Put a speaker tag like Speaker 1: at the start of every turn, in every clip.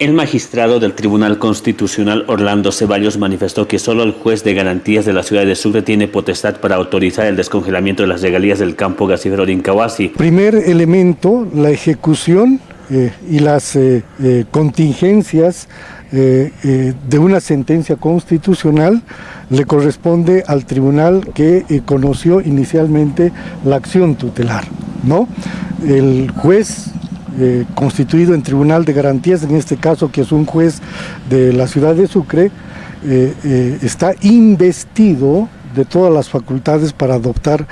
Speaker 1: El magistrado del Tribunal Constitucional Orlando Ceballos manifestó que solo el juez de garantías de la ciudad de Sucre tiene potestad para autorizar el descongelamiento de las regalías del campo gasífero de Incahuasi.
Speaker 2: Primer elemento, la ejecución eh, y las eh, eh, contingencias de una sentencia constitucional le corresponde al tribunal que conoció inicialmente la acción tutelar. ¿no? El juez eh, constituido en Tribunal de Garantías, en este caso que es un juez de la ciudad de Sucre, eh, eh, está investido de todas las facultades para adoptar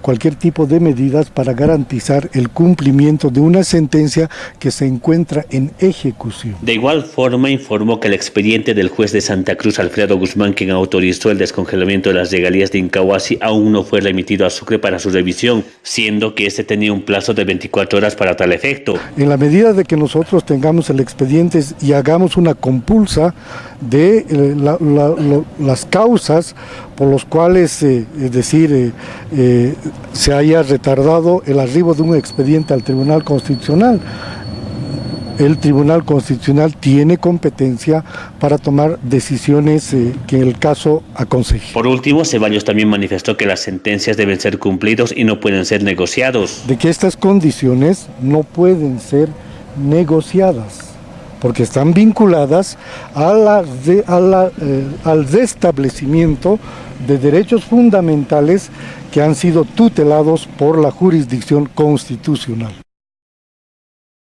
Speaker 2: cualquier tipo de medidas para garantizar el cumplimiento de una sentencia que se encuentra en ejecución.
Speaker 1: De igual forma informó que el expediente del juez de Santa Cruz, Alfredo Guzmán, quien autorizó el descongelamiento de las regalías de Incahuasi, aún no fue remitido a Sucre para su revisión, siendo que este tenía un plazo de 24 horas para tal efecto.
Speaker 2: En la medida de que nosotros tengamos el expediente y hagamos una compulsa de eh, las causas por los cuales, eh, es decir, eh, se haya retardado el arribo de un expediente al Tribunal Constitucional. El Tribunal Constitucional tiene competencia para tomar decisiones eh, que el caso aconseje.
Speaker 1: Por último, Ceballos también manifestó que las sentencias deben ser cumplidos y no pueden ser negociados.
Speaker 2: De que estas condiciones no pueden ser negociadas porque están vinculadas a la, eh, al restablecimiento de derechos fundamentales que han sido tutelados por la jurisdicción constitucional.